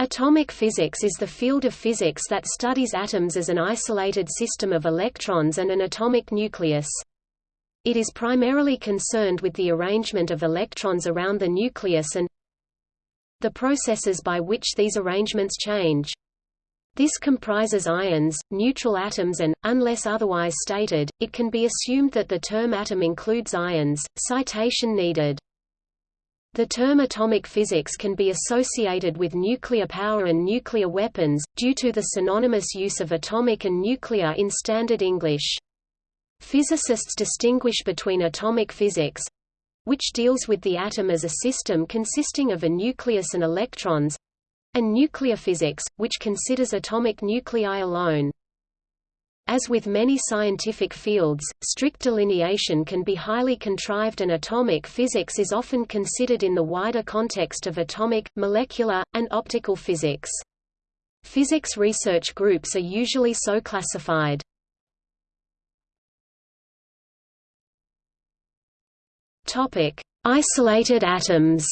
Atomic physics is the field of physics that studies atoms as an isolated system of electrons and an atomic nucleus. It is primarily concerned with the arrangement of electrons around the nucleus and the processes by which these arrangements change. This comprises ions, neutral atoms and, unless otherwise stated, it can be assumed that the term atom includes ions. Citation needed. The term atomic physics can be associated with nuclear power and nuclear weapons, due to the synonymous use of atomic and nuclear in Standard English. Physicists distinguish between atomic physics which deals with the atom as a system consisting of a nucleus and electrons and nuclear physics, which considers atomic nuclei alone. As with many scientific fields, strict delineation can be highly contrived and atomic physics is often considered in the wider context of atomic, molecular, and optical physics. Physics research groups are usually so classified. Topic: Isolated atoms.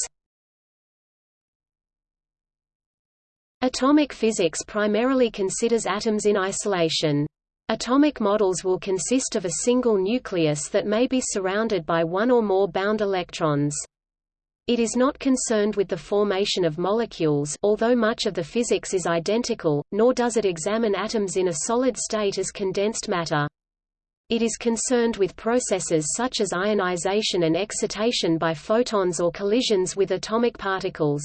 Atomic physics primarily considers atoms in isolation. Atomic models will consist of a single nucleus that may be surrounded by one or more bound electrons. It is not concerned with the formation of molecules although much of the physics is identical, nor does it examine atoms in a solid state as condensed matter. It is concerned with processes such as ionization and excitation by photons or collisions with atomic particles.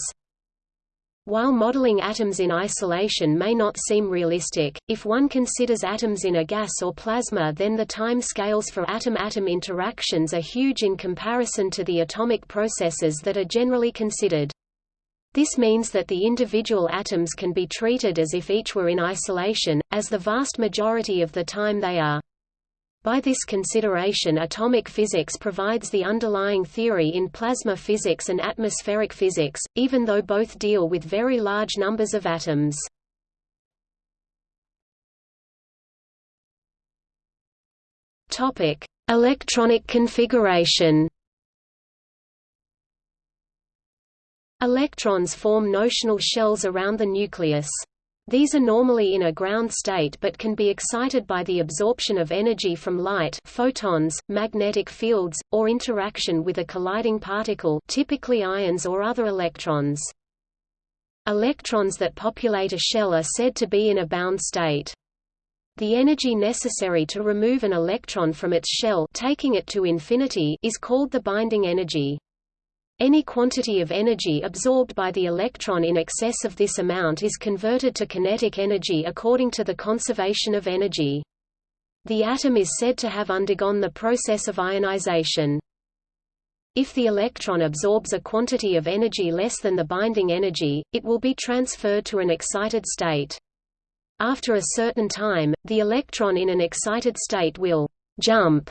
While modeling atoms in isolation may not seem realistic, if one considers atoms in a gas or plasma then the time scales for atom-atom interactions are huge in comparison to the atomic processes that are generally considered. This means that the individual atoms can be treated as if each were in isolation, as the vast majority of the time they are. By this consideration atomic physics provides the underlying theory in plasma physics and atmospheric physics, even though both deal with very large numbers of atoms. Topic: Electronic configuration. Electrons form notional shells around the nucleus. These are normally in a ground state but can be excited by the absorption of energy from light photons, magnetic fields, or interaction with a colliding particle typically ions or other electrons. Electrons that populate a shell are said to be in a bound state. The energy necessary to remove an electron from its shell taking it to infinity is called the binding energy. Any quantity of energy absorbed by the electron in excess of this amount is converted to kinetic energy according to the conservation of energy. The atom is said to have undergone the process of ionization. If the electron absorbs a quantity of energy less than the binding energy, it will be transferred to an excited state. After a certain time, the electron in an excited state will jump,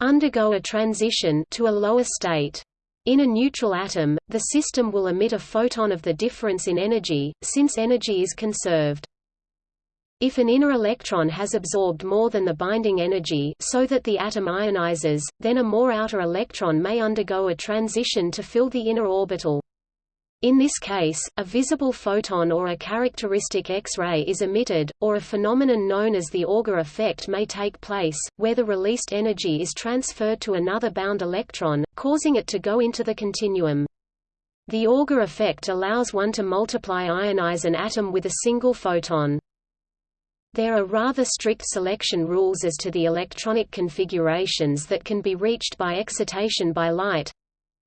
undergo a transition to a lower state. In a neutral atom, the system will emit a photon of the difference in energy, since energy is conserved. If an inner electron has absorbed more than the binding energy so that the atom ionizes, then a more outer electron may undergo a transition to fill the inner orbital. In this case, a visible photon or a characteristic X-ray is emitted, or a phenomenon known as the Auger effect may take place, where the released energy is transferred to another bound electron, causing it to go into the continuum. The Auger effect allows one to multiply ionize an atom with a single photon. There are rather strict selection rules as to the electronic configurations that can be reached by excitation by light,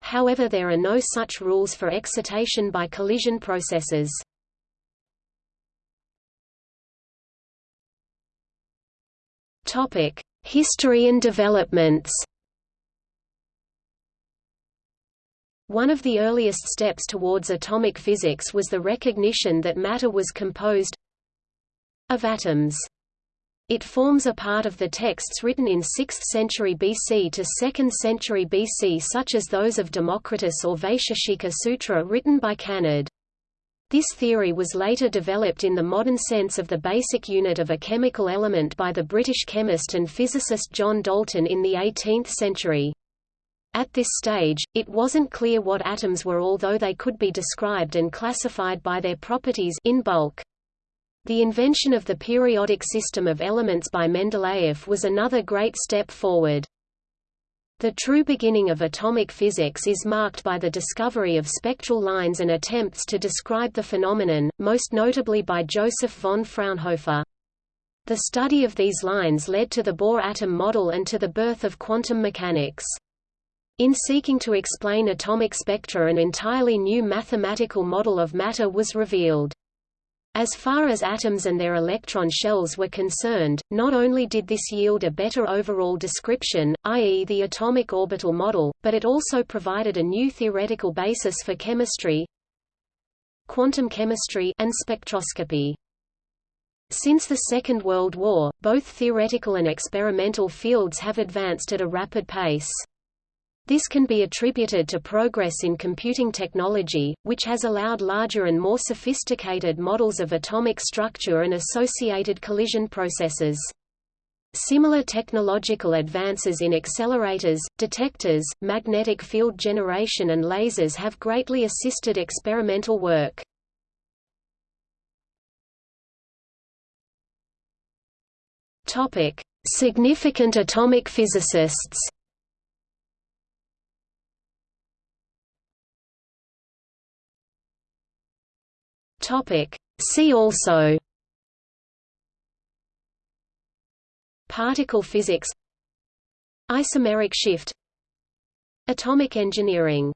However there are no such rules for excitation by collision processes. History and developments One of the earliest steps towards atomic physics was the recognition that matter was composed of atoms. It forms a part of the texts written in 6th century BC to 2nd century BC such as those of Democritus or Vaisheshika Sutra written by Kanad. This theory was later developed in the modern sense of the basic unit of a chemical element by the British chemist and physicist John Dalton in the 18th century. At this stage, it wasn't clear what atoms were although they could be described and classified by their properties in bulk. The invention of the periodic system of elements by Mendeleev was another great step forward. The true beginning of atomic physics is marked by the discovery of spectral lines and attempts to describe the phenomenon, most notably by Joseph von Fraunhofer. The study of these lines led to the Bohr atom model and to the birth of quantum mechanics. In seeking to explain atomic spectra an entirely new mathematical model of matter was revealed. As far as atoms and their electron shells were concerned, not only did this yield a better overall description, i.e. the atomic orbital model, but it also provided a new theoretical basis for chemistry quantum chemistry and spectroscopy. Since the Second World War, both theoretical and experimental fields have advanced at a rapid pace. This can be attributed to progress in computing technology, which has allowed larger and more sophisticated models of atomic structure and associated collision processes. Similar technological advances in accelerators, detectors, magnetic field generation and lasers have greatly assisted experimental work. Significant atomic physicists Topic. See also Particle physics Isomeric shift Atomic engineering